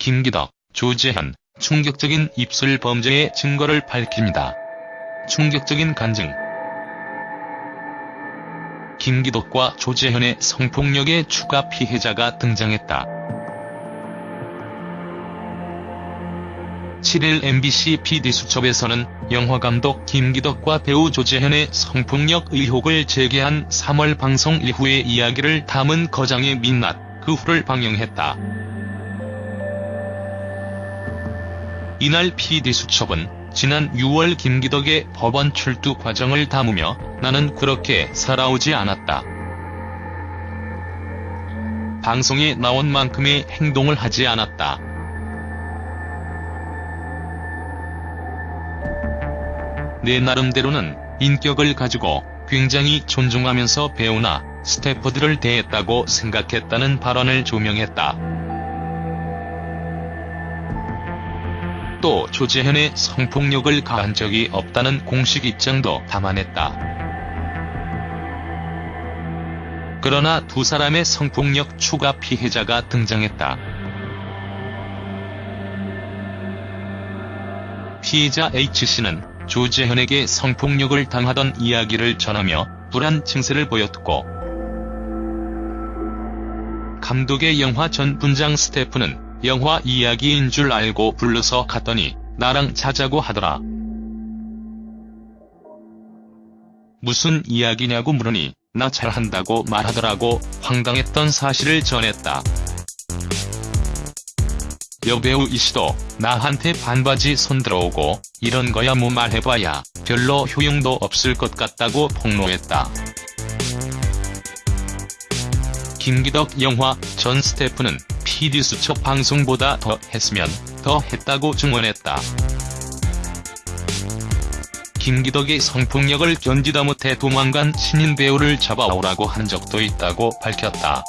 김기덕, 조재현, 충격적인 입술 범죄의 증거를 밝힙니다. 충격적인 간증 김기덕과 조재현의 성폭력의 추가 피해자가 등장했다. 7일 MBC PD수첩에서는 영화감독 김기덕과 배우 조재현의 성폭력 의혹을 제기한 3월 방송 이후의 이야기를 담은 거장의 민낯, 그 후를 방영했다. 이날 PD수첩은 지난 6월 김기덕의 법원 출두 과정을 담으며 나는 그렇게 살아오지 않았다. 방송에 나온 만큼의 행동을 하지 않았다. 내 나름대로는 인격을 가지고 굉장히 존중하면서 배우나 스태프들을 대했다고 생각했다는 발언을 조명했다. 또 조재현의 성폭력을 가한 적이 없다는 공식 입장도 담아냈다. 그러나 두 사람의 성폭력 추가 피해자가 등장했다. 피해자 H씨는 조재현에게 성폭력을 당하던 이야기를 전하며 불안 증세를 보였고 감독의 영화 전 분장 스태프는 영화 이야기인 줄 알고 불러서 갔더니 나랑 자자고 하더라. 무슨 이야기냐고 물으니 나 잘한다고 말하더라고 황당했던 사실을 전했다. 여배우 이씨도 나한테 반바지 손들어오고 이런 거야 뭐 말해봐야 별로 효용도 없을 것 같다고 폭로했다. 김기덕 영화 전 스태프는 PD수첩 방송보다 더 했으면 더 했다고 증언했다. 김기덕의 성폭력을 견디다 못해 도망간 신인 배우를 잡아오라고 한 적도 있다고 밝혔다.